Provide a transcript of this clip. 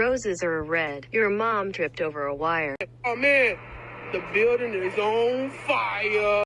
roses are red. Your mom tripped over a wire. Oh man, the building is on fire.